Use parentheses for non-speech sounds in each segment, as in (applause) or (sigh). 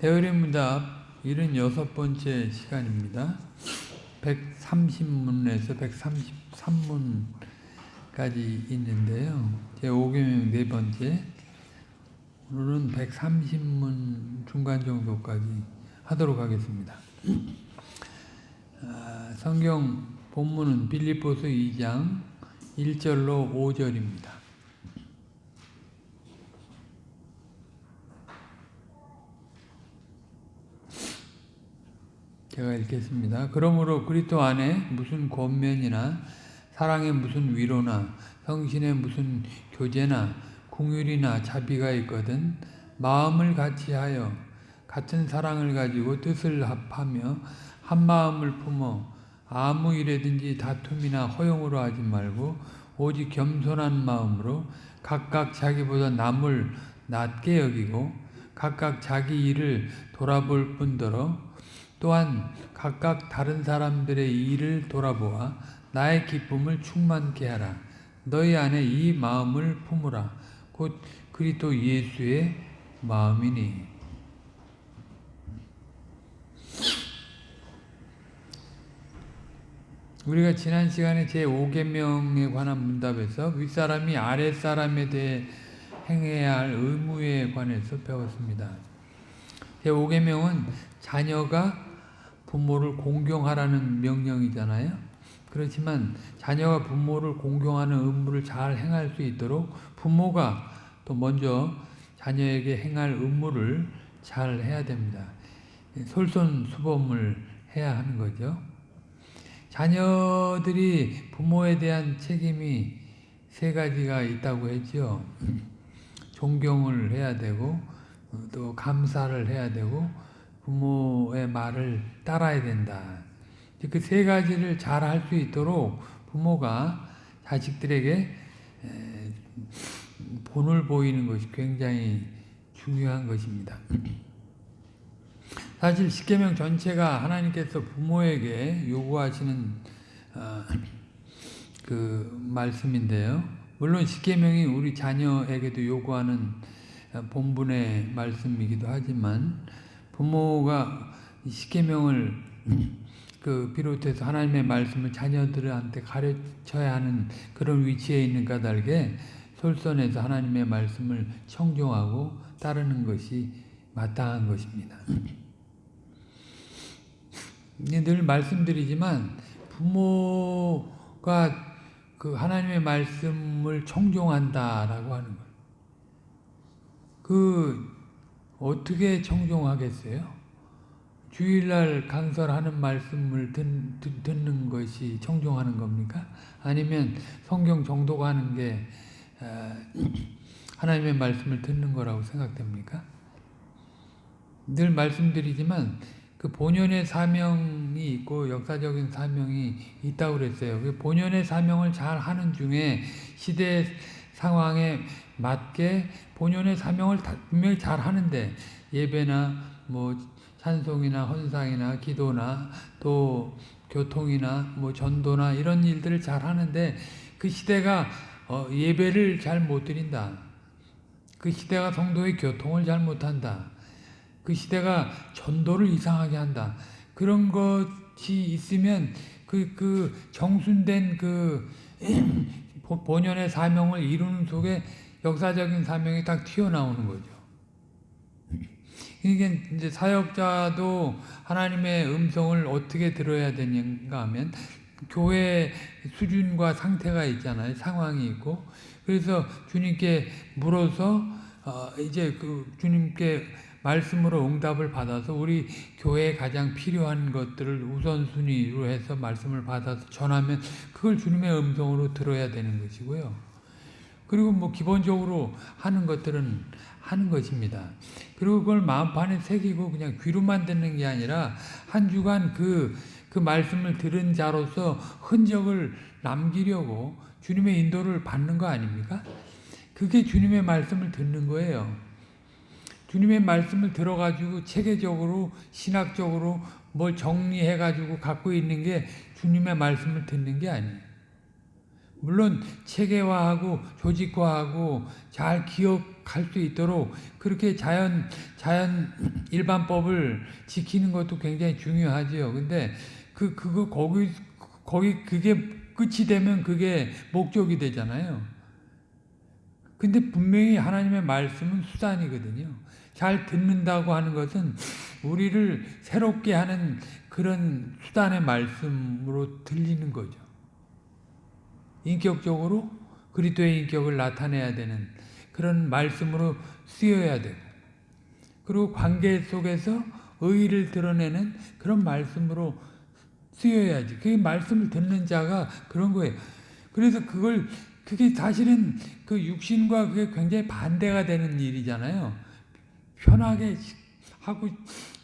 대어리문답 76번째 시간입니다. 130문에서 133문까지 있는데요. 제 5개명 네 번째. 오늘은 130문 중간 정도까지 하도록 하겠습니다. 아, 성경 본문은 빌립보서 2장 1절로 5절입니다. 제가 읽겠습니다. 그러므로 그리스도 안에 무슨 권면이나 사랑의 무슨 위로나 성신의 무슨 교제나 궁율이나 자비가 있거든 마음을 같이하여 같은 사랑을 가지고 뜻을 합하며 한 마음을 품어 아무 일에든지 다툼이나 허용으로 하지 말고 오직 겸손한 마음으로 각각 자기보다 남을 낮게 여기고 각각 자기 일을 돌아볼 뿐더러 또한 각각 다른 사람들의 일을 돌아보아 나의 기쁨을 충만케 하라. 너희 안에 이 마음을 품으라. 곧 그리스도 예수의 마음이니. 우리가 지난 시간에 제5계명에 관한 문답에서 윗사람이 아랫사람에 대해 행해야 할 의무에 관해서 배웠습니다. 제5계명은 자녀가 부모를 공경하라는 명령이잖아요. 그렇지만 자녀가 부모를 공경하는 의무를 잘 행할 수 있도록 부모가 또 먼저 자녀에게 행할 의무를 잘 해야 됩니다. 솔선수범을 해야 하는 거죠. 자녀들이 부모에 대한 책임이 세 가지가 있다고 했죠. (laughs) 존경을 해야 되고 또 감사를 해야 되고 부모의 말을 따라야 된다. 그 세 가지를 잘 할 수 있도록 부모가 자식들에게 본을 보이는 것이 굉장히 중요한 것입니다. 사실 십계명 전체가 하나님께서 부모에게 요구하시는 어, 그 말씀인데요. 물론 십계명이 우리 자녀에게도 요구하는 본분의 말씀이기도 하지만 부모가 십계명을 그 비롯해서 하나님의 말씀을 자녀들한테 가르쳐야 하는 그런 위치에 있는 까닭에 솔선해서 하나님의 말씀을 청종하고 따르는 것이 마땅한 것입니다. 늘 말씀드리지만 부모가 그 하나님의 말씀을 청종한다라고 하는 거예요. 그 어떻게 청종하겠어요? 주일날 강설하는 말씀을 듣, 는 것이 청종하는 겁니까? 아니면 성경 정독하는 게 아, 하나님의 말씀을 듣는 거라고 생각됩니까? 늘 말씀드리지만 그 본연의 사명이 있고 역사적인 사명이 있다고 그랬어요. 그 본연의 사명을 잘 하는 중에 시대 상황에 맞게 본연의 사명을 분명히 잘 하는데 예배나 뭐 찬송이나 헌상이나 기도나 또 교통이나 뭐 전도나 이런 일들을 잘 하는데 그 시대가 어 예배를 잘 못 드린다. 그 시대가 성도의 교통을 잘 못한다. 그 시대가 전도를 이상하게 한다. 그런 것이 있으면 그, 그 정순된 그 (clears throat) 본연의 사명을 이루는 속에 역사적인 사명이 딱 튀어나오는 거죠. 이게 이제 사역자도 하나님의 음성을 어떻게 들어야 되는가 하면 교회 수준과 상태가 있잖아요. 상황이 있고. 그래서 주님께 물어서 어 이제 그 주님께 말씀으로 응답을 받아서 우리 교회에 가장 필요한 것들을 우선순위로 해서 말씀을 받아서 전하면 그걸 주님의 음성으로 들어야 되는 것이고요. 그리고 뭐 기본적으로 하는 것들은 하는 것입니다. 그리고 그걸 마음판에 새기고 그냥 귀로만 듣는 게 아니라 한 주간 그, 그 말씀을 들은 자로서 흔적을 남기려고 주님의 인도를 받는 거 아닙니까? 그게 주님의 말씀을 듣는 거예요. 주님의 말씀을 들어가지고 체계적으로 신학적으로 뭘 정리해가지고 갖고 있는 게 주님의 말씀을 듣는 게 아니에요. 물론 체계화하고 조직화하고 잘갈수 있도록 그렇게 자연 자연 일반법을 지키는 것도 굉장히 중요하지요. 근데 그 그거 거기 거기 그게 끝이 되면 그게 목적이 되잖아요. 근데 분명히 하나님의 말씀은 수단이거든요. 잘 듣는다고 하는 것은 우리를 새롭게 하는 그런 수단의 말씀으로 들리는 거죠. 인격적으로 그리스도의 인격을 나타내야 되는 그런 말씀으로 쓰여야 되고 그리고 관계 속에서 의의를 드러내는 그런 말씀으로 쓰여야지. 그 말씀을 듣는 자가 그런 거예요. 그래서 그걸 그게 사실은 그 육신과 그게 굉장히 반대가 되는 일이잖아요. 편하게 하고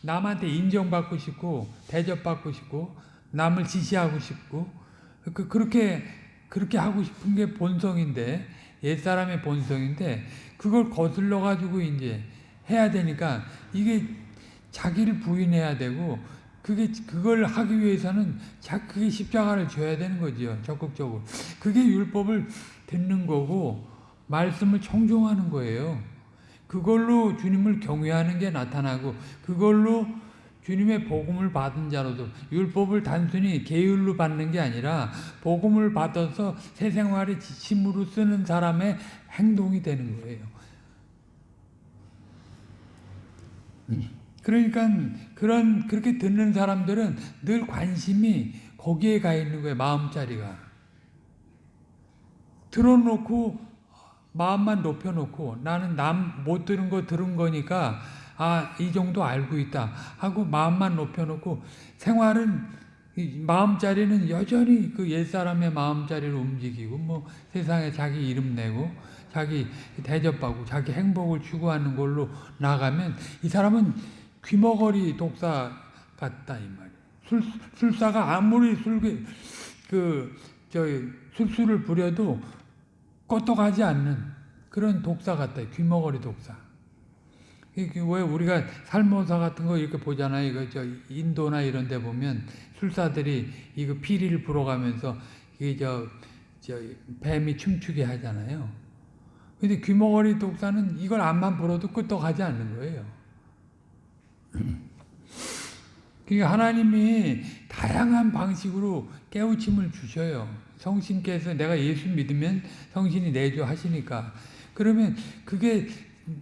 남한테 인정받고 싶고 대접받고 싶고 남을 지시하고 싶고 그 그렇게 그렇게 하고 싶은 게 본성인데 옛 사람의 본성인데 그걸 거슬러 가지고 이제 해야 되니까 이게 자기를 부인해야 되고 그게 그걸 하기 위해서는 자 그게 십자가를 줘야 되는 거지요 적극적으로 그게 율법을 듣는 거고 말씀을 청종하는 거예요. 그걸로 주님을 경외하는 게 나타나고 그걸로 주님의 복음을 받은 자로도 율법을 단순히 계율로 받는 게 아니라 복음을 받아서 새 생활의 지침으로 쓰는 사람의 행동이 되는 거예요. 그러니까 그런 그렇게 듣는 사람들은 늘 관심이 거기에 가 있는 거예요. 마음자리가. 들어놓고 마음만 높여놓고 나는 남 못 들은 거 들은 거니까 아 이 정도 알고 있다 하고 마음만 높여놓고 생활은 마음자리는 여전히 그 옛사람의 마음자리를 움직이고 뭐 세상에 자기 이름 내고 자기 대접받고 자기 행복을 추구하는 걸로 나가면 이 사람은 귀머거리 독사 같다 이 말이에요. 술, 술사가 아무리 술그 저 술수를 부려도 껐떡하지 않는 그런 독사 같다. 귀머거리 독사. 왜 우리가 살모사 같은 거 이렇게 보잖아요. 이거 저 인도나 이런 데 보면 술사들이 이거 피리를 불어가면서 이게 저, 저 뱀이 춤추게 하잖아요. 근데 귀머거리 독사는 이걸 안만 불어도 끄떡하지 않는 거예요. 그러니까 하나님이 다양한 방식으로 깨우침을 주셔요. 성신께서 내가 예수 믿으면 성신이 내줘 하시니까 그러면 그게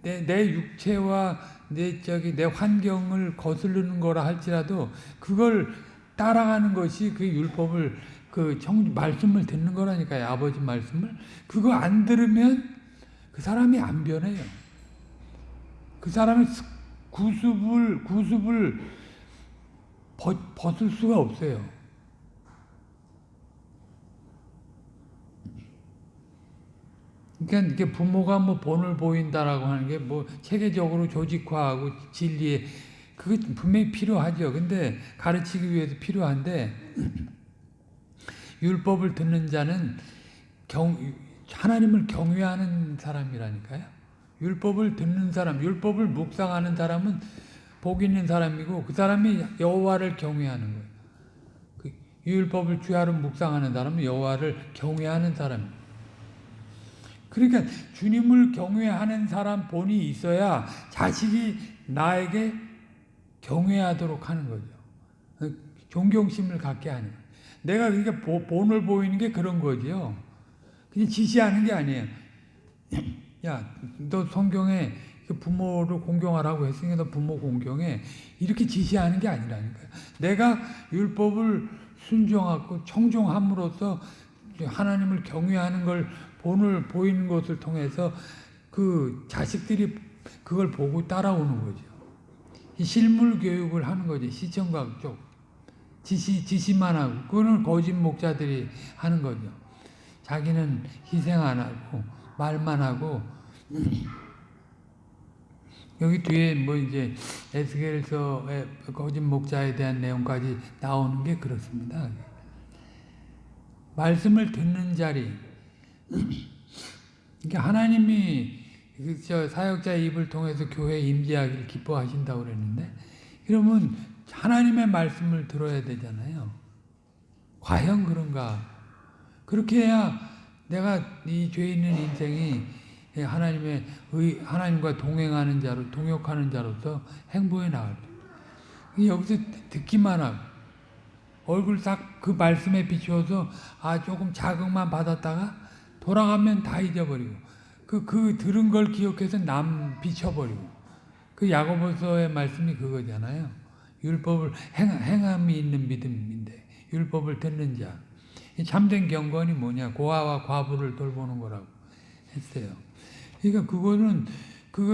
내, 내 육체와 내 저기 내 환경을 거스르는 거라 할지라도 그걸 따라가는 것이 그 율법을 그 청, 말씀을 듣는 거라니까요. 아버지 말씀을 그거 안 들으면 그 사람이 안 변해요. 그 사람이 구습을 구습을 벗, 벗을 수가 없어요. 그러니까 이게 부모가 뭐 본을 보인다라고 하는 게 뭐 체계적으로 조직화하고 진리에 그게 분명히 필요하죠. 근데 가르치기 위해서 필요한데 율법을 듣는 자는 경, 하나님을 경외하는 사람이라니까요. 율법을 듣는 사람, 율법을 묵상하는 사람은 복 있는 사람이고 그 사람이 여호와를 경외하는 거예요. 그 율법을 주야로 묵상하는 사람은 여호와를 경외하는 사람입니다. 그러니까 주님을 경외하는 사람 본이 있어야 자식이 나에게 경외하도록 하는 거죠. 존경심을 갖게 하는. 내가 그러니까 본을 보이는 게 그런 거죠. 그냥 지시하는 게 아니에요. (clears throat) 야, 너 성경에 그 부모를 공경하라고 했으니까 너 부모 공경에 이렇게 지시하는 게 아니라니까요. 내가 율법을 순종하고 청종함으로써 하나님을 경외하는 걸 본을 보이는 것을 통해서 그 자식들이 그걸 보고 따라오는 거죠. 실물 교육을 하는 거지 시청각 쪽 지시 지시만 하고 그거는 거짓 목자들이 하는 거죠. 자기는 희생 안 하고 말만 하고 여기 뒤에 뭐 이제 에스겔서의 거짓 목자에 대한 내용까지 나오는 게 그렇습니다. 말씀을 듣는 자리 그러니까 하나님이 저 사역자의 입을 통해서 교회에 임재하기를 기뻐하신다고 그랬는데 그러면 하나님의 말씀을 들어야 되잖아요. 과연 그런가? 그렇게 해야 내가 이 죄 있는 인생이 예, 하나님의 의, 하나님과 동행하는 자로 동역하는 자로서 행보해 나갈 때 여기서 듣기만 하고 얼굴 딱 그 말씀에 비추어서 아 조금 자극만 받았다가 돌아가면 다 잊어버리고 그, 그 들은 걸 기억해서 남 비춰버리고 그 야고보서의 말씀이 그거잖아요. 율법을 행, 행함이 있는 믿음인데 율법을 듣는 자. 이 참된 경건이 뭐냐? 고아와 과부를 돌보는 거라고 했어요. 그러니까 그거는 그거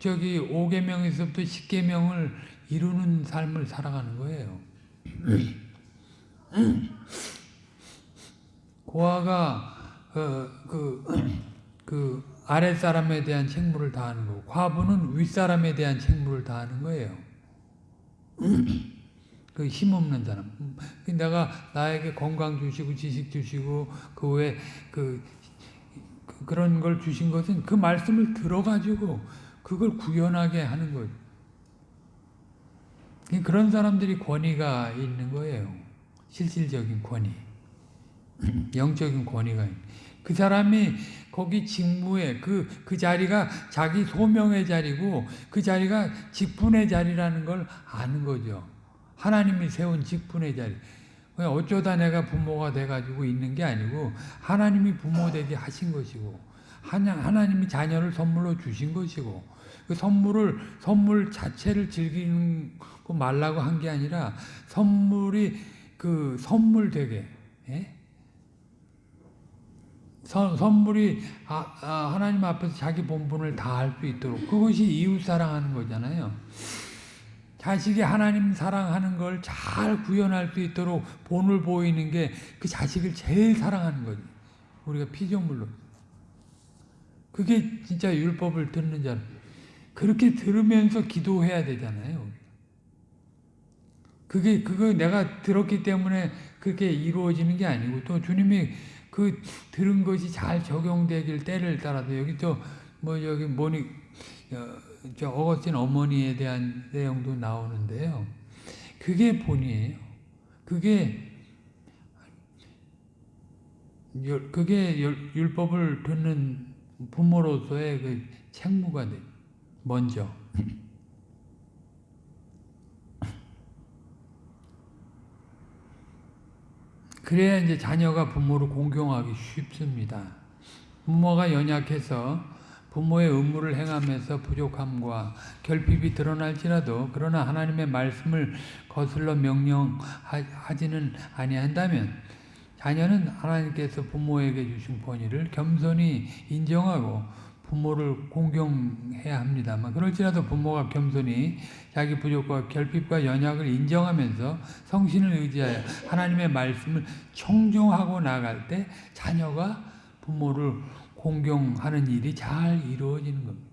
저기 5계명에서부터 10계명을 이루는 삶을 살아가는 거예요. (clears throat) 고아가 어, 그, 그 아랫사람에 대한 책무를 다하는 거고 과부는 윗사람에 대한 책무를 다하는 거예요. 그 힘없는 사람. 내가 나에게 건강 주시고 지식 주시고 그 외에 그, 그 그런 걸 주신 것은 그 말씀을 들어가지고 그걸 구현하게 하는 거예요. 그런 사람들이 권위가 있는 거예요. 실질적인 권위. (clears throat) 영적인 권위가 그 사람이 거기 직무에 그, 그 자리가 자기 소명의 자리고 그 자리가 직분의 자리라는 걸 아는 거죠. 하나님이 세운 직분의 자리. 어쩌다 내가 부모가 돼가지고 있는 게 아니고 하나님이 부모 되게 하신 것이고 하나님이 자녀를 선물로 주신 것이고 그 선물을 선물 자체를 즐기는 거 말라고 한 게 아니라 선물이 그 선물 되게 예? 선, 선물이 아, 아, 하나님 앞에서 자기 본분을 다 할 수 있도록 그것이 이웃 사랑하는 거잖아요. 자식이 하나님 사랑하는 걸 잘 구현할 수 있도록 본을 보이는 게 그 자식을 제일 사랑하는 거지. 우리가 피조물로. 그게 진짜 율법을 듣는 자. 그렇게 들으면서 기도해야 되잖아요. 그게 그거 내가 들었기 때문에 그렇게 이루어지는 게 아니고 또 주님이 그 들은 것이 잘 적용되길 때를 따라서 여기 또 뭐 여기 뭐니 어, 저 어거스틴 어머니에 대한 내용도 나오는데요. 그게 본이에요. 그게 그게 율법을 듣는 부모로서의 그 책무가 돼. 먼저. 그래야 이제 자녀가 부모를 공경하기 쉽습니다. 부모가 연약해서 부모의 의무를 행하면서 부족함과 결핍이 드러날지라도 그러나 하나님의 말씀을 거슬러 명령하지는 아니한다면 자녀는 하나님께서 부모에게 주신 권위를 겸손히 인정하고 부모를 공경해야 합니다만 그럴지라도 부모가 겸손히 자기 부족과 결핍과 연약을 인정하면서 성신을 의지하여 하나님의 말씀을 청종하고 나갈 때 자녀가 부모를 공경하는 일이 잘 이루어지는 겁니다.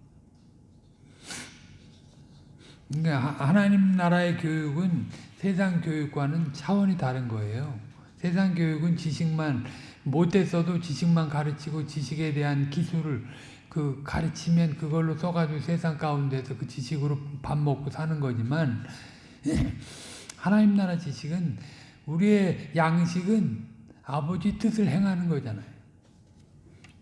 그러니까 하나님 나라의 교육은 세상 교육과는 차원이 다른 거예요. 세상 교육은 지식만 못했어도 지식만 가르치고 지식에 대한 기술을 그 가르치면 그걸로 써가지고 세상 가운데서 그 지식으로 밥 먹고 사는 거지만 (laughs) 하나님 나라 지식은 우리의 양식은 아버지 뜻을 행하는 거잖아요.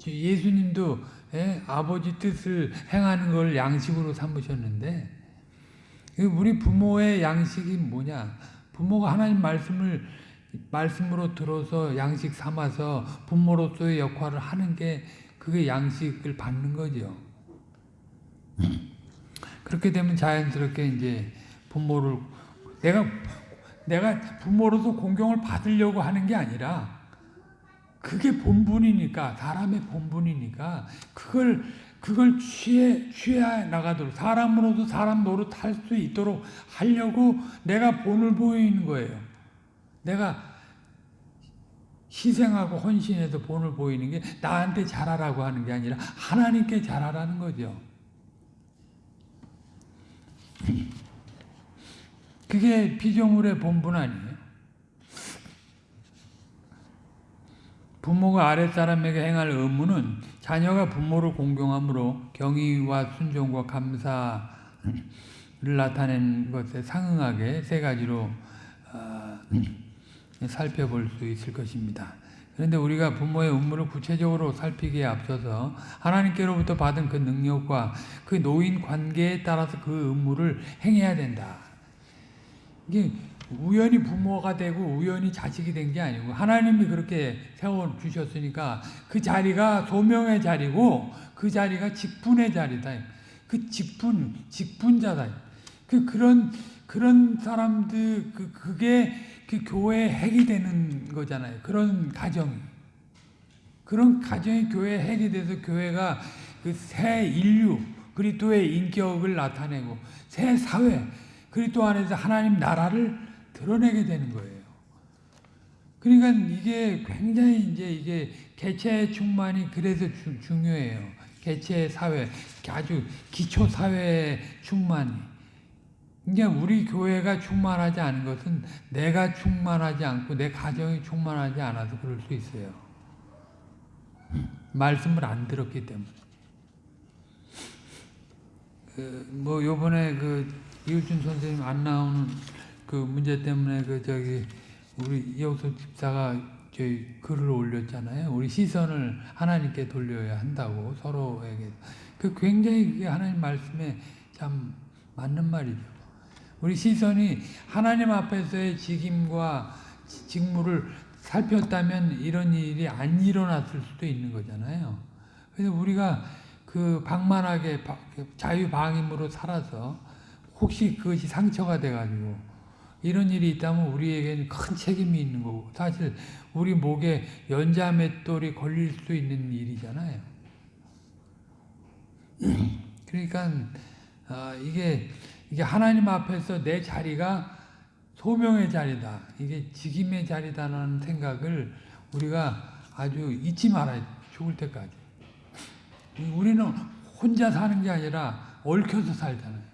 예수님도 예, 아버지 뜻을 행하는 걸 양식으로 삼으셨는데 우리 부모의 양식이 뭐냐? 부모가 하나님 말씀을 말씀으로 들어서 양식 삼아서 부모로서의 역할을 하는 게 그게 양식을 받는 거죠. 그렇게 되면 자연스럽게 이제 부모를 내가 내가 부모로서 공경을 받으려고 하는 게 아니라 그게 본분이니까 사람의 본분이니까 그걸 그걸 취해 취해 나가도록 사람으로도 사람 노릇할 수 있도록 하려고 내가 본을 보이는 거예요. 내가 희생하고 헌신해서 본을 보이는 게 나한테 잘하라고 하는 게 아니라 하나님께 잘하라는 거죠. 그게 피조물의 본분 아니에요? 부모가 아랫사람에게 행할 의무는 자녀가 부모를 공경함으로 경의와 순종과 감사를 나타낸 것에 상응하게 세 가지로 어, 살펴볼 수 있을 것입니다. 그런데 우리가 부모의 업무를 구체적으로 살피기에 앞서서 하나님께로부터 받은 그 능력과 그 노인 관계에 따라서 그 업무를 행해야 된다. 이게 우연히 부모가 되고 우연히 자식이 된 게 아니고 하나님이 그렇게 세워 주셨으니까 그 자리가 소명의 자리고 그 자리가 직분의 자리다. 그 직분 직분자다. 그 그런 그런 사람들 그 그게 그 교회의 핵이 되는 거잖아요. 그런 가정이 그런 가정이 교회의 핵이 돼서 교회가 그 새 인류 그리스도의 인격을 나타내고 새 사회 그리스도 안에서 하나님 나라를 드러내게 되는 거예요. 그러니까 이게 굉장히 이제 이게 개체 충만이 그래서 주, 중요해요. 개체 사회, 아주 기초 사회 충만이. 그러니까 우리 교회가 충만하지 않은 것은 내가 충만하지 않고 내 가정이 충만하지 않아서 그럴 수 있어요. 말씀을 안 들었기 때문에. 그, 뭐 요번에 그 이우준 선생님 안 나오는 그 문제 때문에 그 저기 우리 이호석 집사가 저희 글을 올렸잖아요. 우리 시선을 하나님께 돌려야 한다고 서로에게. 그 굉장히 하나님 말씀에 참 맞는 말이죠. 우리 시선이 하나님 앞에서의 직임과 직무를 살폈다면 이런 일이 안 일어났을 수도 있는 거잖아요. 그래서 우리가 그 방만하게 자유방임으로 살아서 혹시 그것이 상처가 돼가지고 이런 일이 있다면 우리에게는 큰 책임이 있는 거고 사실 우리 목에 연자 맷돌이 걸릴 수 있는 일이잖아요. (clears throat) 그러니까 아, 이게 이게 하나님 앞에서 내 자리가 소명의 자리다. 이게 직임의 자리다라는 생각을 우리가 아주 잊지 말아야 죽을 때까지. 우리는 혼자 사는 게 아니라 얽혀서 살잖아요.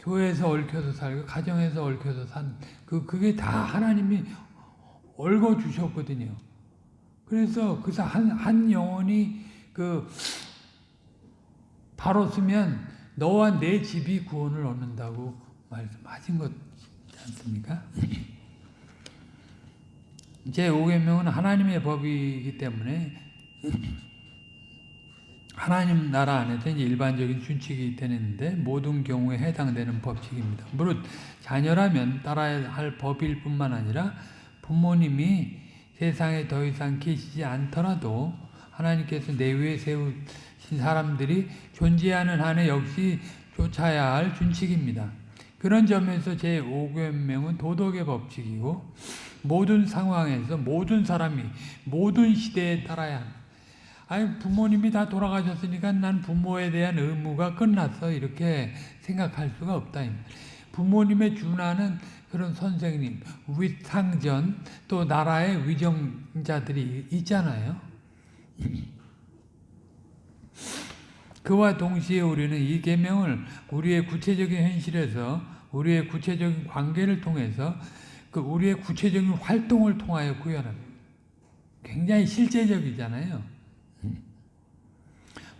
교회에서 얽혀서 살고 가정에서 얽혀서 산 그 그게 다 하나님이 얽어 주셨거든요. 그래서 그래서 한한 영혼이 그 바로 쓰면 너와 내 집이 구원을 얻는다고 말씀하신 것 않습니까? (clears throat) 제 5계명은 하나님의 법이기 때문에 하나님 나라 안에서 이제 일반적인 준칙이 되는데 모든 경우에 해당되는 법칙입니다. 무릇 자녀라면 따라야 할 법일 뿐만 아니라 부모님이 세상에 더 이상 계시지 않더라도 하나님께서 내 위에 세우신 사람들이 존재하는 한에 역시 쫓아야 할 준칙입니다. 그런 점에서 제5계명은 도덕의 법칙이고 모든 상황에서 모든 사람이 모든 시대에 따라야 합니다. 부모님이 다 돌아가셨으니까 난 부모에 대한 의무가 끝났어 이렇게 생각할 수가 없다. 부모님의 준하는 그런 선생님, 위상전 또 나라의 위정자들이 있잖아요. 그와 동시에 우리는 이 계명을 우리의 구체적인 현실에서 우리의 구체적인 관계를 통해서 그 우리의 구체적인 활동을 통하여 구현합니다. 굉장히 실제적이잖아요.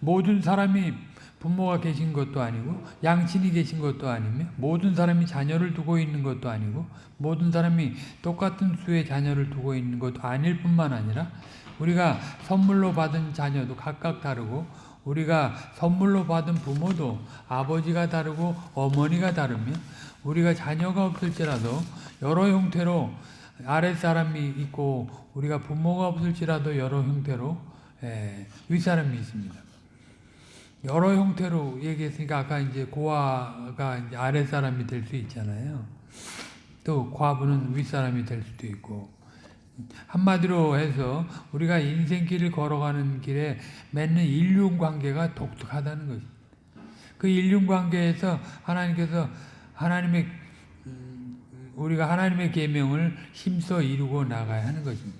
모든 사람이 부모가 계신 것도 아니고 양친이 계신 것도 아니며 모든 사람이 자녀를 두고 있는 것도 아니고 모든 사람이 똑같은 수의 자녀를 두고 있는 것도 아닐 뿐만 아니라 우리가 선물로 받은 자녀도 각각 다르고 우리가 선물로 받은 부모도 아버지가 다르고 어머니가 다르며 우리가 자녀가 없을지라도 여러 형태로 아랫사람이 있고 우리가 부모가 없을지라도 여러 형태로 예, 윗사람이 있습니다. 여러 형태로 얘기했으니까 아까 이제 고아가 이제 아랫사람이 될 수 있잖아요. 또 과부는 윗사람이 될 수도 있고 한마디로 해서 우리가 인생길을 걸어가는 길에 맺는 인륜관계가 독특하다는 것이. 그 인륜관계에서 하나님께서 하나님의 음, 우리가 하나님의 계명을 힘써 이루고 나가야 하는 것입니다.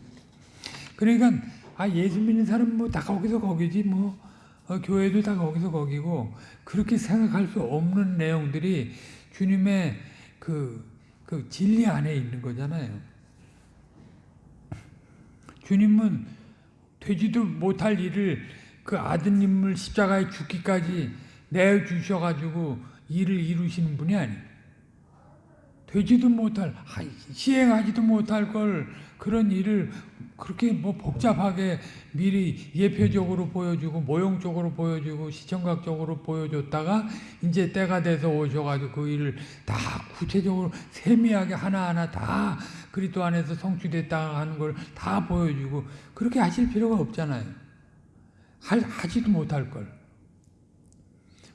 그러니까 아 예수 믿는 사람 뭐 다 거기서 거기지 뭐 어, 교회도 다 거기서 거기고 그렇게 생각할 수 없는 내용들이 주님의 그, 그 진리 안에 있는 거잖아요. 주님은 되지도 못할 일을 그 아드님을 십자가에 죽기까지 내주셔가지고 일을 이루시는 분이 아니에요. 되지도 못할 하- 시행하지도 못할 걸 그런 일을 그렇게 뭐 복잡하게 미리 예표적으로 보여주고 모형적으로 보여주고 시청각적으로 보여줬다가 이제 때가 돼서 오셔가지고 그 일을 다 구체적으로 세미하게 하나하나 다 그리스도 안에서 성취됐다 하는 걸 다 보여주고 그렇게 하실 필요가 없잖아요. 할, 하지도 못할 걸.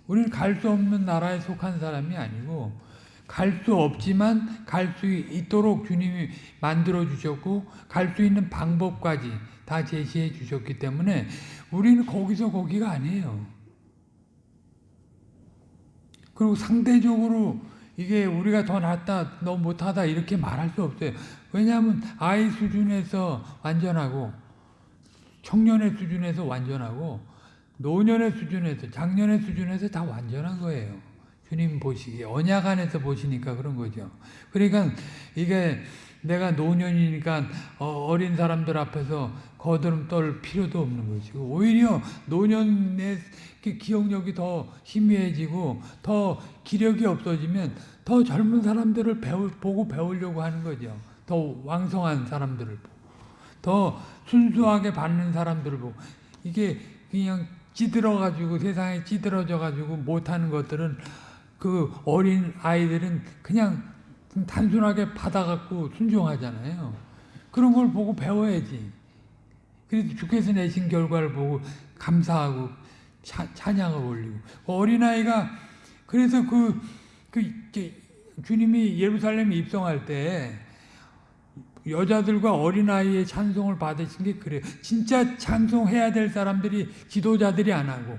우리는 갈 수 없는 나라에 속한 사람이 아니고 갈 수 없지만 갈 수 있도록 주님이 만들어 주셨고 갈 수 있는 방법까지 다 제시해 주셨기 때문에 우리는 거기서 거기가 아니에요. 그리고 상대적으로 이게 우리가 더 낫다, 너 못하다 이렇게 말할 수 없어요. 왜냐하면 아이 수준에서 완전하고 청년의 수준에서 완전하고 노년의 수준에서 작년의 수준에서 다 완전한 거예요. 주님 보시기에 언약 안에서 보시니까 그런 거죠. 그러니까 이게 내가 노년이니까 어, 어린 사람들 앞에서 거드름 떨 필요도 없는 것이고 오히려 노년의 그 기억력이 더 희미해지고 더 기력이 없어지면 더 젊은 사람들을 배우, 보고 배우려고 하는 거죠. 더 왕성한 사람들을 보고 더 순수하게 받는 사람들을 보고 이게 그냥 찌들어가지고 세상에 찌들어져가지고 못하는 것들은 그 어린 아이들은 그냥 단순하게 받아갖고 순종하잖아요. 그런 걸 보고 배워야지. 그래서 주께서 내신 결과를 보고 감사하고 차, 찬양을 올리고 어린아이가 그래서 그, 그 주님이 예루살렘에 입성할 때 여자들과 어린아이의 찬송을 받으신 게 그래요. 진짜 찬송해야 될 사람들이 지도자들이 안 하고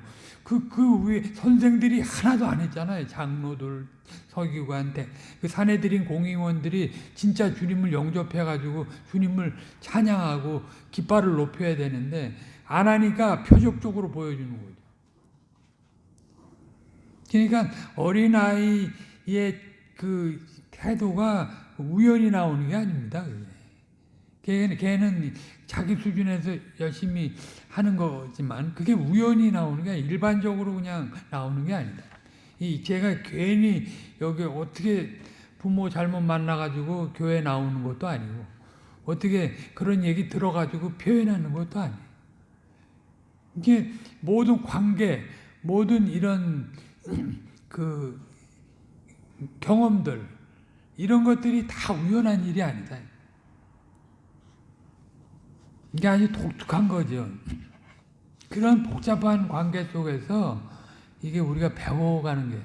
그, 그 위에 선생들이 하나도 안 했잖아요. 장로들, 서기관, 대, 그 사내들인 공의원들이 진짜 주님을 영접해가지고 주님을 찬양하고 깃발을 높여야 되는데 안 하니까 표적적으로 보여주는 거죠. 그러니까 어린아이의 그 태도가 우연히 나오는 게 아닙니다. 걔는, 걔는 자기 수준에서 열심히 하는 거지만 그게 우연히 나오는 게 아니라 일반적으로 그냥 나오는 게 아니다. 이 제가 괜히 여기 어떻게 부모 잘못 만나가지고 교회 나오는 것도 아니고 어떻게 그런 얘기 들어가지고 표현하는 것도 아니에요. 이게 모든 관계, 모든 이런 (clears throat) 그 경험들 이런 것들이 다 우연한 일이 아니다. 이게 아주 독특한 거죠. 그런 복잡한 관계 속에서 이게 우리가 배워가는 게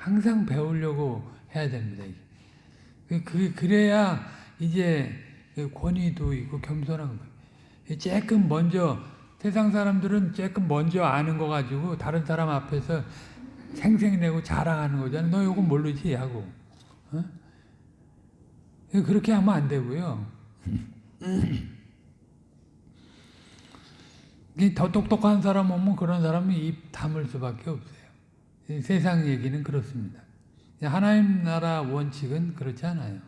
항상 배우려고 해야 됩니다. 그, 그, 그래야 이제 권위도 있고 겸손한 거예요. 조금 먼저 세상 사람들은 조금 먼저 아는 거 가지고 다른 사람 앞에서 생생내고 자랑하는 거잖아요. 너 이거 모르지? 하고. 어? 그렇게 하면 안 되고요. (laughs) 더 똑똑한 사람 오면 그런 사람은 입 다물 수밖에 없어요. 세상 얘기는 그렇습니다. 하나님 나라 원칙은 그렇지 않아요.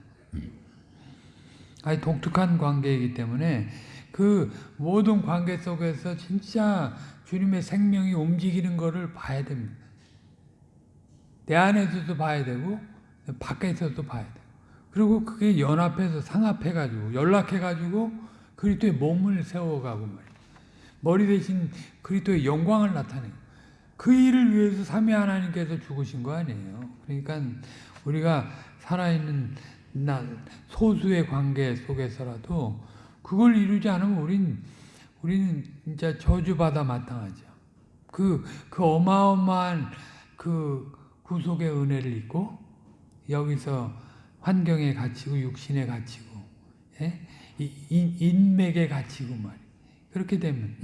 아주 독특한 관계이기 때문에 그 모든 관계 속에서 진짜 주님의 생명이 움직이는 것을 봐야 됩니다. 내 안에서도 봐야 되고 밖에서도 봐야 돼요. 그리고 그게 연합해서 상합해가지고 연락해가지고 그리스도의 몸을 세워가고 말이에요. 머리 대신 그리스도의 영광을 나타내고 그 일을 위해서 삼위 하나님께서 죽으신 거 아니에요. 그러니까 우리가 살아있는 나 소수의 관계 속에서라도 그걸 이루지 않으면 우린 우리는 진짜 저주받아 마땅하죠. 그, 그 어마어마한 그 구속의 은혜를 입고 여기서 환경에 갇히고 육신에 갇히고 예? 인, 인맥에 갇히고 말이에요. 그렇게 되면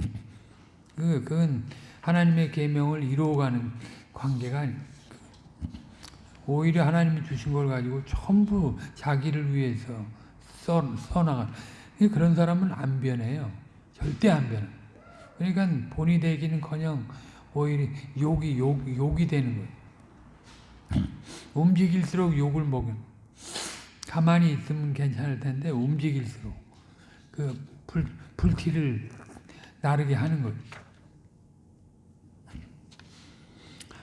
그 그건 하나님의 계명을 이루어가는 관계가 아닙니다. 오히려 하나님이 주신 걸 가지고 전부 자기를 위해서 써, 써나가 그런 사람은 안 변해요. 절대 안 변해. 그러니까 본이 되기는커녕 오히려 욕이 욕 욕이 되는 거예요. (clears throat) 움직일수록 욕을 먹은. 가만히 있으면 괜찮을 텐데 움직일수록 그 불, 불티를 나르게 하는 거예요.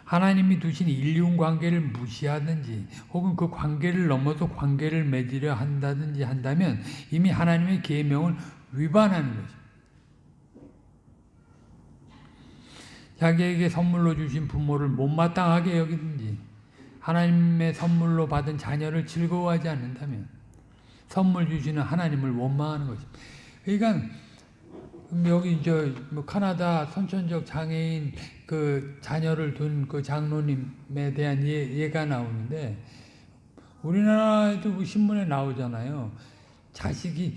하나님이 두신 인륜 관계를 무시하든지 혹은 그 관계를 넘어서 관계를 맺으려 한다든지 한다면 이미 하나님의 계명을 위반하는 것입니다. 자기에게 선물로 주신 부모를 못마땅하게 여기든지 하나님의 선물로 받은 자녀를 즐거워하지 않는다면 선물 주시는 하나님을 원망하는 것입니다. 그러니까 여기 저뭐 카나다 선천적 장애인 그 자녀를 둔 그 장로님에 대한 예, 예가 나오는데 우리나라에도 그 신문에 나오잖아요. 자식이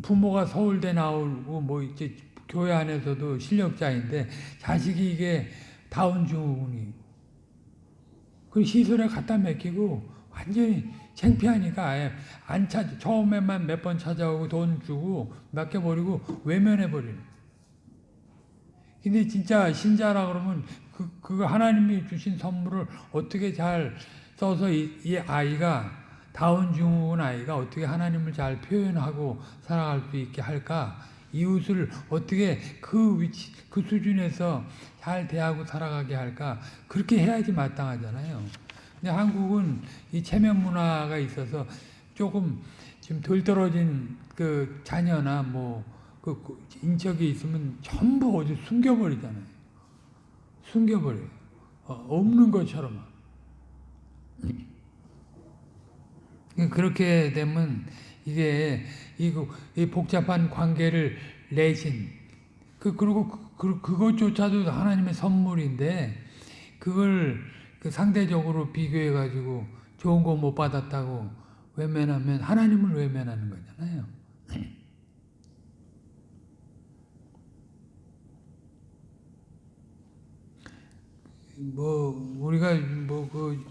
부모가 서울대 나오고 뭐 이제 교회 안에서도 실력자인데 자식이 이게 다운 증후군이 그 시설에 갖다 맡기고 완전히 창피하니까 아예 안 찾, 처음에만 몇 번 찾아오고 돈 주고 맡겨버리고 외면해버리는. 근데 진짜 신자라 그러면 그, 그 하나님이 주신 선물을 어떻게 잘 써서 이, 이 아이가 다운 증후군 아이가 어떻게 하나님을 잘 표현하고 살아갈 수 있게 할까? 이웃을 어떻게 그 위치, 그 수준에서 잘 대하고 살아가게 할까? 그렇게 해야지 마땅하잖아요. 근데 한국은 이 체면 문화가 있어서 조금 지금 덜 떨어진 그 자녀나 뭐, 그, 그 인척이 있으면 전부 어디 숨겨버리잖아요. 숨겨버려요. 어, 없는 것처럼. 그렇게 되면 이게 이, 이 복잡한 관계를 내신 그 그리고 그, 그것조차도 하나님의 선물인데 그걸 그 상대적으로 비교해 가지고 좋은 거 못 받았다고 외면하면 하나님을 외면하는 거잖아요. 뭐 우리가 뭐그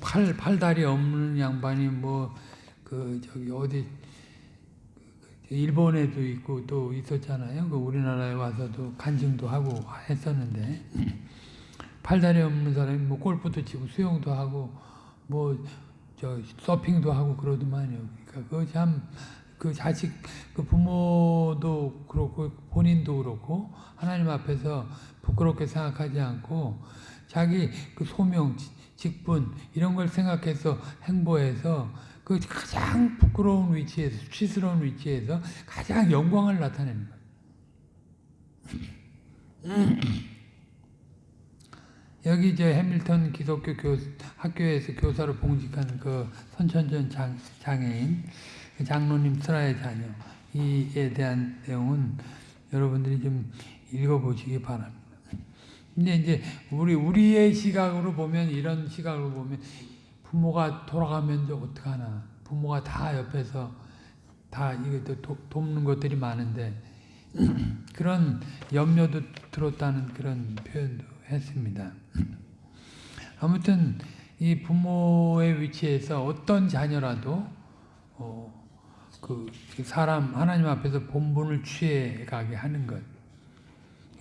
팔 팔다리 없는 양반이 뭐 그 저기 어디 일본에도 있고 또 있었잖아요. 그 우리나라에 와서도 간증도 하고 했었는데 팔다리 없는 사람이 뭐 골프도 치고 수영도 하고 뭐 저 서핑도 하고 그러더만요. 그러니까 그 참 그 자식 그 부모도 그렇고 본인도 그렇고 하나님 앞에서 부끄럽게 생각하지 않고 자기 그 소명 직분 이런 걸 생각해서 행보해서 그 가장 부끄러운 위치에서 수치스러운 위치에서 가장 영광을 나타내는 거예요. 여기 이제 해밀턴 기독교 교, 학교에서 교사로 봉직한 그 선천전 장, 장애인 그 장로님 스라의 자녀 이에 대한 내용은 여러분들이 좀 읽어보시기 바랍니다. 근데 이제 우리 우리의 시각으로 보면 이런 시각으로 보면 부모가 돌아가면 어떡하나 부모가 다 옆에서 다 이거 돕는 것들이 많은데 (clears throat) 그런 염려도 들었다는 그런 표현도 했습니다. 아무튼 이 부모의 위치에서 어떤 자녀라도 어, 그 사람 하나님 앞에서 본분을 취해 가게 하는 것.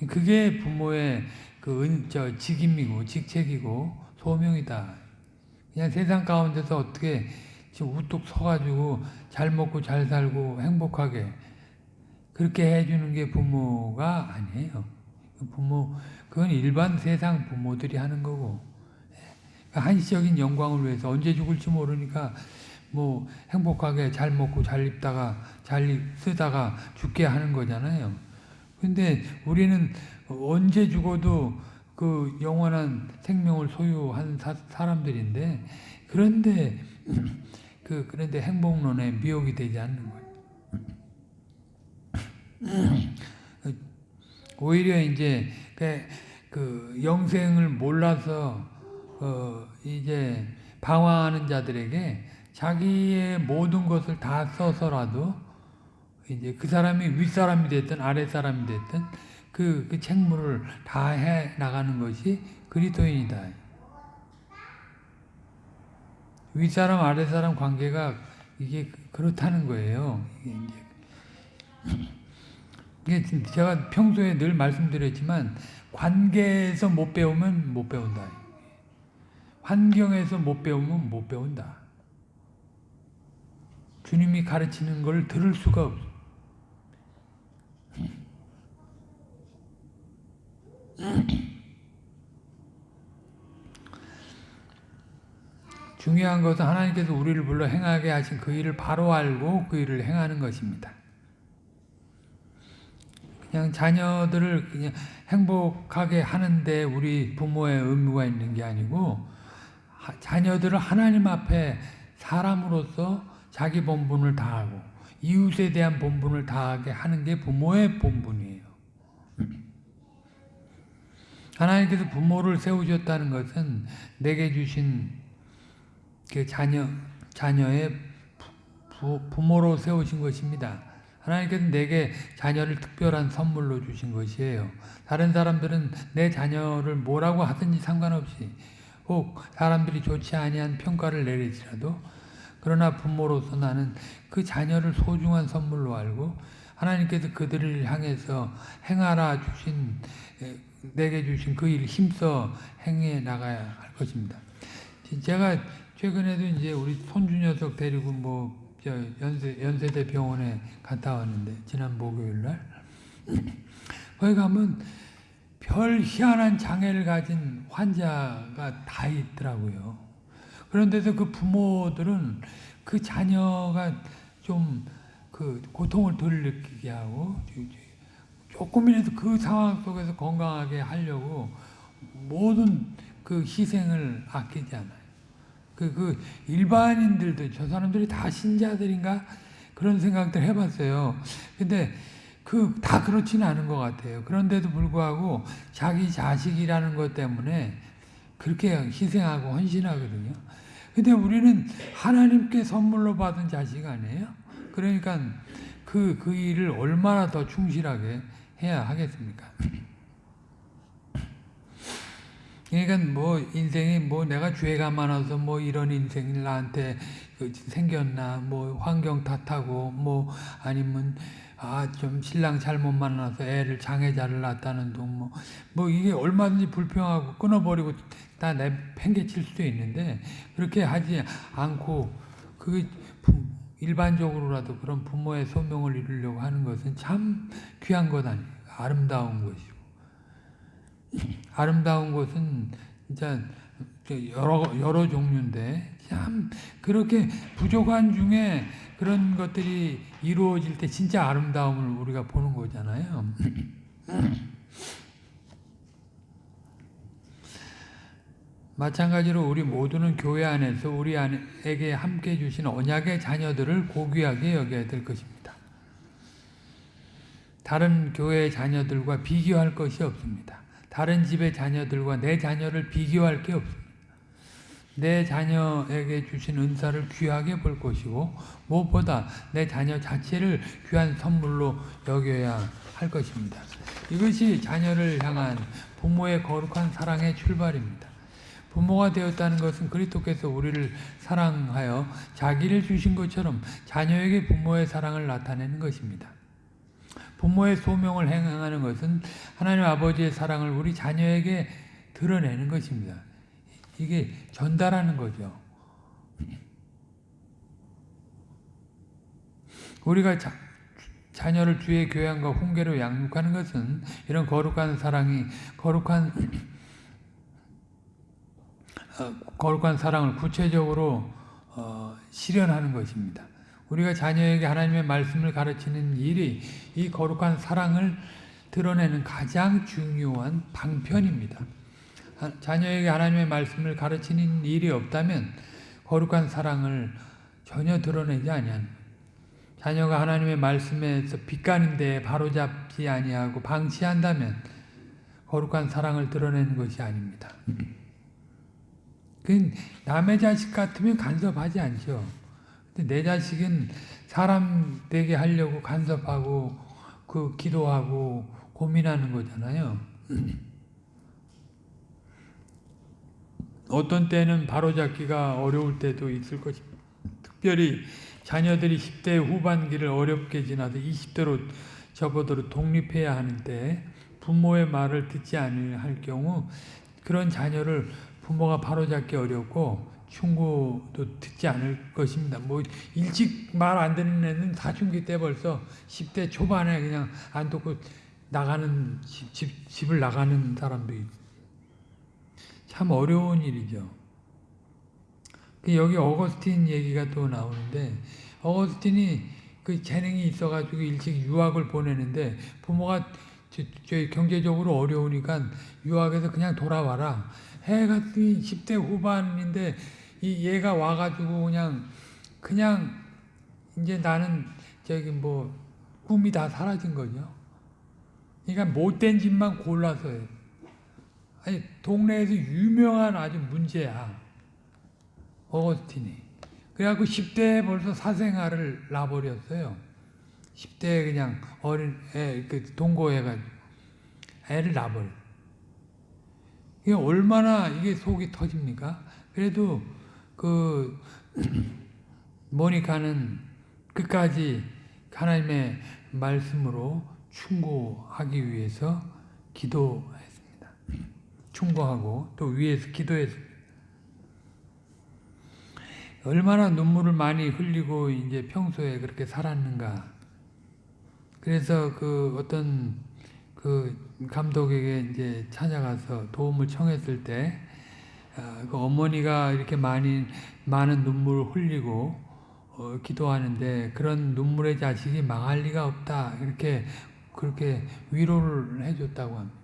그게 부모의 그 은, 저 직임이고 직책이고 소명이다. 그냥 세상 가운데서 어떻게 지금 우뚝 서가지고 잘 먹고 잘 살고 행복하게 그렇게 해주는 게 부모가 아니에요. 부모 그건 일반 세상 부모들이 하는 거고 그 한시적인 영광을 위해서 언제 죽을지 모르니까 뭐 행복하게 잘 먹고 잘 입다가 잘 쓰다가 죽게 하는 거잖아요. 근데 우리는 언제 죽어도 그 영원한 생명을 소유한 사, 람들인데 그런데 (clears throat) 그 그런데 행복론에 미혹이 되지 않는 거예요. (clears throat) (clears throat) 오히려 이제 그, 그 영생을 몰라서 어 이제 방황하는 자들에게 자기의 모든 것을 다 써서라도 이제 그 사람이 윗사람이 됐든 아랫사람이 됐든 그, 그 책무를 다 해 나가는 것이 그리스도인이다. 윗사람 아랫사람 관계가 이게 그렇다는 거예요. 이게 제가 평소에 늘 말씀드렸지만 관계에서 못 배우면 못 배운다. 환경에서 못 배우면 못 배운다. 주님이 가르치는 걸 들을 수가 없어. 중요한 것은 하나님께서 우리를 불러 행하게 하신 그 일을 바로 알고 그 일을 행하는 것입니다. 그냥 자녀들을 그냥 행복하게 하는데 우리 부모의 의무가 있는 게 아니고 자녀들을 하나님 앞에 사람으로서 자기 본분을 다하고 이웃에 대한 본분을 다하게 하는 게 부모의 본분이에요. (clears throat) 하나님께서 부모를 세우셨다는 것은 내게 주신 그 자녀, 자녀의 부, 부모로 세우신 것입니다. 하나님께서 내게 자녀를 특별한 선물로 주신 것이에요. 다른 사람들은 내 자녀를 뭐라고 하든지 상관없이 혹 사람들이 좋지 아니한 평가를 내릴지라도 그러나 부모로서 나는 그 자녀를 소중한 선물로 알고 하나님께서 그들을 향해서 행하라 주신 내게 주신 그 일 힘써 행해 나가야 할 것입니다. 제가 최근에도 이제 우리 손주 녀석 데리고 뭐 연세 연세대 병원에 갔다 왔는데 지난 목요일 날 (laughs) 거기 가면 별 희한한 장애를 가진 환자가 다 있더라고요. 그런데도 그 부모들은 그 자녀가 좀 그 고통을 덜 느끼게 하고 조금이라도 그 상황 속에서 건강하게 하려고 모든 그 희생을 아끼지 않아요. 그, 그 일반인들도 저 사람들이 다 신자들인가 그런 생각들 해봤어요. 근데 그 다 그렇지는 않은 것 같아요. 그런데도 불구하고 자기 자식이라는 것 때문에 그렇게 희생하고 헌신하거든요. 근데 우리는 하나님께 선물로 받은 자식 아니에요? 그러니까 그, 그 일을 얼마나 더 충실하게 해야 하겠습니까? 그러니까 뭐 인생이 뭐 내가 죄가 많아서 뭐 이런 인생이 나한테 그 생겼나 뭐 환경 탓하고 뭐 아니면 아 좀 신랑 잘못 만나서 애를 장애자를 낳았다는 둥뭐 뭐 이게 얼마든지 불평하고 끊어버리고 다 내 팽개칠 수도 있는데 그렇게 하지 않고 그 일반적으로라도 그런 부모의 소명을 이루려고 하는 것은 참 귀한 것 아니에요. 아름다운 것이고. 아름다운 것은 진짜 여러, 여러 종류인데 참 그렇게 부족한 중에 그런 것들이 이루어질 때 진짜 아름다움을 우리가 보는 거잖아요. (clears throat) 마찬가지로 우리 모두는 교회 안에서 우리에게 함께 주신 언약의 자녀들을 고귀하게 여겨야 될 것입니다. 다른 교회의 자녀들과 비교할 것이 없습니다. 다른 집의 자녀들과 내 자녀를 비교할 게 없습니다. 내 자녀에게 주신 은사를 귀하게 볼 것이고 무엇보다 내 자녀 자체를 귀한 선물로 여겨야 할 것입니다. 이것이 자녀를 향한 부모의 거룩한 사랑의 출발입니다. 부모가 되었다는 것은 그리스도께서 우리를 사랑하여 자기를 주신 것처럼 자녀에게 부모의 사랑을 나타내는 것입니다. 부모의 소명을 행하는 것은 하나님 아버지의 사랑을 우리 자녀에게 드러내는 것입니다. 이게 전달하는 거죠. 우리가 자, 자녀를 주의 교양과 훈계로 양육하는 것은 이런 거룩한 사랑이 거룩한 어, 거룩한 사랑을 구체적으로 어, 실현하는 것입니다. 우리가 자녀에게 하나님의 말씀을 가르치는 일이 이 거룩한 사랑을 드러내는 가장 중요한 방편입니다. 자녀에게 하나님의 말씀을 가르치는 일이 없다면 거룩한 사랑을 전혀 드러내지 아니하는 자녀가 하나님의 말씀에서 빗가는데 바로잡지 아니하고 방치한다면 거룩한 사랑을 드러내는 것이 아닙니다. 그 남의 자식 같으면 간섭하지 않죠. 근데 내 자식은 사람 되게 하려고 간섭하고 그 기도하고 고민하는 거잖아요. (clears throat) 어떤 때는 바로잡기가 어려울 때도 있을 것입니다. 특별히 자녀들이 10대 후반기를 어렵게 지나서 20대로 접어들어 독립해야 하는데 부모의 말을 듣지 않을 경우 그런 자녀를 부모가 바로잡기 어렵고 충고도 듣지 않을 것입니다. 뭐 일찍 말 안 듣는 애는 사춘기 때 벌써 10대 초반에 그냥 안 듣고 나가는 집, 집, 집을 나가는 사람도 있참 어려운 일이죠. 그 여기 어거스틴 얘기가 또 나오는데 어거스틴이 그 재능이 있어가지고 일찍 유학을 보내는데 부모가 저, 저 경제적으로 어려우니까 유학에서 그냥 돌아와라. 해가 10대 후반인데 이 얘가 와가지고 그냥 그냥 이제 나는 저기 뭐 꿈이 다 사라진 거죠. 그러니까 못된 짓만 골라서 해. 아니 동네에서 유명한 아주 문제야. 어거스틴이. 그래갖고 10대에 벌써 사생활을 놔버렸어요. 10대에 그냥 어린 애, 그 동거해가지고 애를 놔버려. 이게 얼마나 이게 속이 터집니까? 그래도 그 모니카는 끝까지 하나님의 말씀으로 충고하기 위해서 기도했습니다. 충고하고 또 위에서 기도했습니다. 얼마나 눈물을 많이 흘리고 이제 평소에 그렇게 살았는가. 그래서 그 어떤 그 감독에게 이제 찾아가서 도움을 청했을 때, 아, 그 어머니가 이렇게 많이, 많은 눈물을 흘리고, 어, 기도하는데, 그런 눈물의 자식이 망할 리가 없다. 이렇게, 그렇게 위로를 해줬다고 합니다.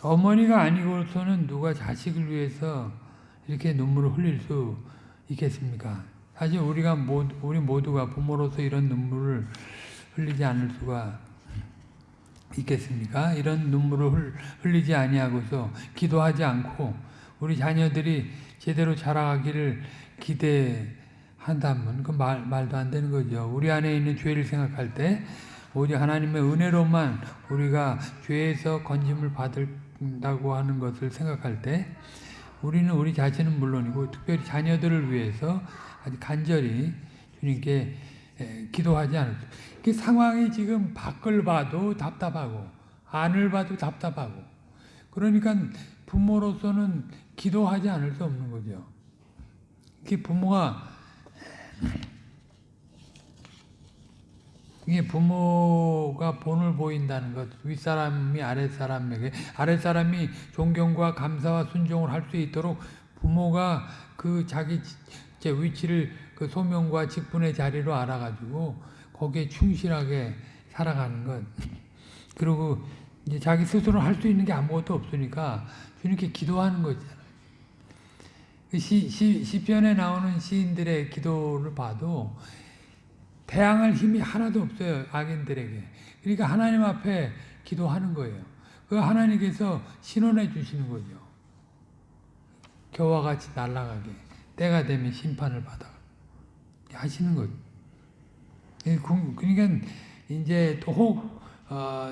어머니가 아니고서는 누가 자식을 위해서 이렇게 눈물을 흘릴 수 있겠습니까? 사실 우리가 모두, 우리 모두가 부모로서 이런 눈물을 흘리지 않을 수가 있겠습니까? 이런 눈물을 흘리지 아니하고서 기도하지 않고 우리 자녀들이 제대로 자라기를 기대한다면 그 말, 말도 안 되는 거죠. 우리 안에 있는 죄를 생각할 때 오직 하나님의 은혜로만 우리가 죄에서 건짐을 받는다고 하는 것을 생각할 때 우리는 우리 자신은 물론이고 특별히 자녀들을 위해서 아주 간절히 주님께 기도하지 않을 그 상황이 지금 밖을 봐도 답답하고 안을 봐도 답답하고 그러니까 부모로서는 기도하지 않을 수 없는 거죠. 그 부모가 이게 부모가 본을 보인다는 것, 윗사람이 아랫사람에게, 아랫사람이 존경과 감사와 순종을 할 수 있도록 부모가 그 자기 제 위치를 그 소명과 직분의 자리로 알아가지고 거기에 충실하게 살아가는 것. (laughs) 그리고 이제 자기 스스로 할 수 있는 게 아무것도 없으니까 주님께 기도하는 거잖아요. 그 시, 시, 시편에 나오는 시인들의 기도를 봐도 대항할 힘이 하나도 없어요. 악인들에게. 그러니까 하나님 앞에 기도하는 거예요. 그 하나님께서 신원해 주시는 거죠. 겨와 같이 날아가게. 때가 되면 심판을 받아. 하시는 거죠. 그러니까 이제 또혹 어,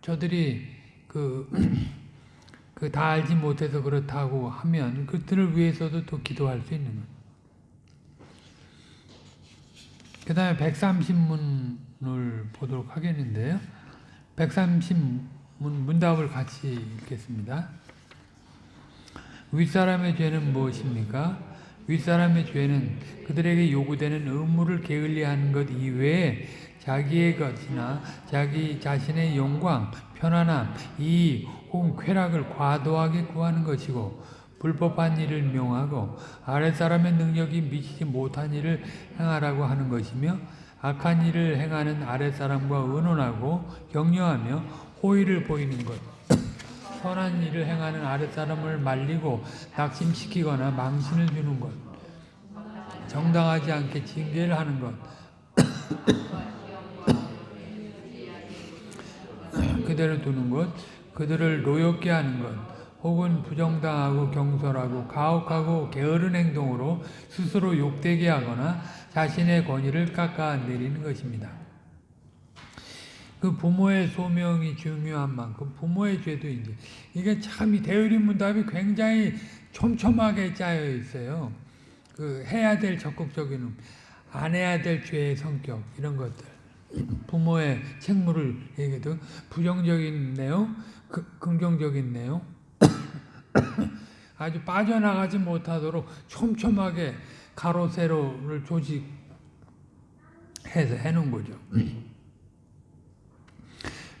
저들이 그, (clears throat) 그 다 알지 못해서 그렇다고 하면 그들을 위해서도 또 기도할 수 있는 거예요. 그 다음에 130문을 보도록 하겠는데요. 130문 문답을 같이 읽겠습니다. 윗사람의 죄는 무엇입니까? 윗사람의 죄는 그들에게 요구되는 의무를 게을리하는 것 이외에 자기의 것이나 자기 자신의 영광, 편안함, 이익 혹은 쾌락을 과도하게 구하는 것이고 불법한 일을 명하고 아랫사람의 능력이 미치지 못한 일을 행하라고 하는 것이며 악한 일을 행하는 아랫사람과 의논하고 격려하며 호의를 보이는 것 선한 일을 행하는 아랫사람을 말리고 낙심시키거나 망신을 주는 것 정당하지 않게 징계를 하는 것 (coughs) 그대로 두는 것 그들을 노엽게 하는 것 혹은 부정당하고 경솔하고 가혹하고 게으른 행동으로 스스로 욕되게 하거나 자신의 권위를 깎아 내리는 것입니다. 그 부모의 소명이 중요한 만큼 부모의 죄도 이제 이게 참 이 대의림 문답이 굉장히 촘촘하게 짜여 있어요. 그 해야 될 적극적인 안 해야 될 죄의 성격 이런 것들 부모의 책무를 얘기해도 부정적인 내용, 그, 긍정적인 내용 아주 빠져나가지 못하도록 촘촘하게 가로 세로를 조직해서 해놓은 거죠.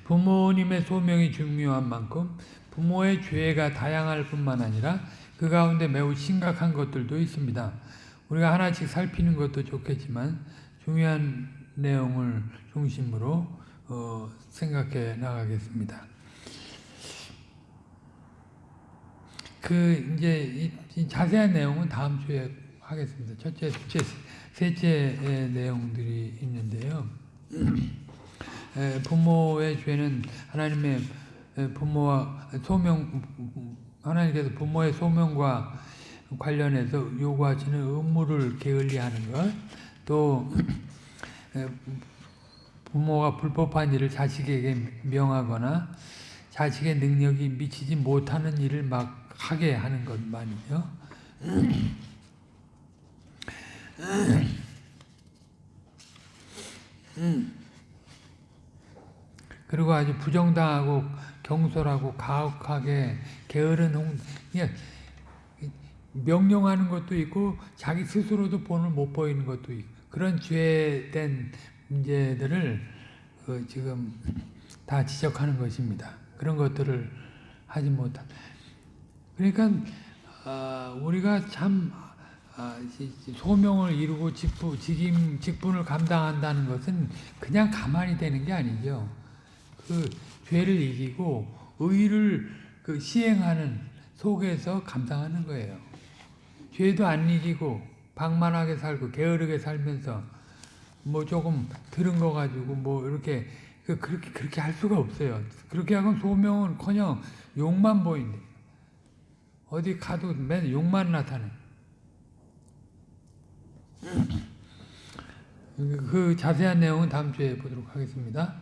부모님의 소명이 중요한 만큼 부모의 죄가 다양할 뿐만 아니라 그 가운데 매우 심각한 것들도 있습니다. 우리가 하나씩 살피는 것도 좋겠지만 중요한 내용을 중심으로 어, 생각해 나가겠습니다. 그 이제 이, 이 자세한 내용은 다음 주에 하겠습니다. 첫째, 둘째, 셋째 내용들이 있는데요. (clears throat) 에, 부모의 죄는 하나님의 에, 부모와 소명 하나님께서 부모의 소명과 관련해서 요구하시는 의무를 게을리하는 것, 또 에, 부모가 불법한 일을 자식에게 명하거나 자식의 능력이 미치지 못하는 일을 막 하게 하는 것만이죠. (clears throat) 그리고 아주 부정당하고 경솔하고 가혹하게 게으른 홍, 그냥 명령하는 것도 있고 자기 스스로도 본을 못 보이는 것도 있고 그런 죄된 문제들을 그 지금 다 지적하는 것입니다. 그런 것들을 하지 못한. 그러니까 어, 우리가 참 아, 소명을 이루고 직분, 직임, 직분을 감당한다는 것은 그냥 가만히 되는 게 아니죠. 그 죄를 이기고 의를 그 시행하는 속에서 감당하는 거예요. 죄도 안 이기고 방만하게 살고 게으르게 살면서 뭐 조금 들은 거 가지고 뭐 이렇게 그 그렇게 그렇게 할 수가 없어요. 그렇게 하면 소명은,커녕 욕만 보인대. 어디 가도 맨 욕만 나타내. 그 자세한 내용은 다음 주에 보도록 하겠습니다.